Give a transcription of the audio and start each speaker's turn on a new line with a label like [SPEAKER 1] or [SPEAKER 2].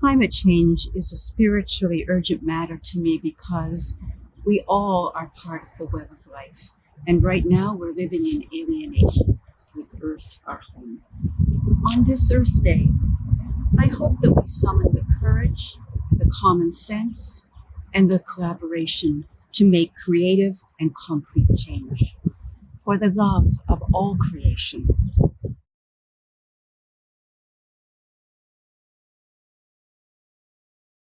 [SPEAKER 1] Climate change is a spiritually urgent matter to me because we all are part of the web of life. And right now we're living in alienation with Earth, our home. On this Earth Day, I hope that we summon the courage, the common sense, and the collaboration to make creative and concrete change. For the love of all creation,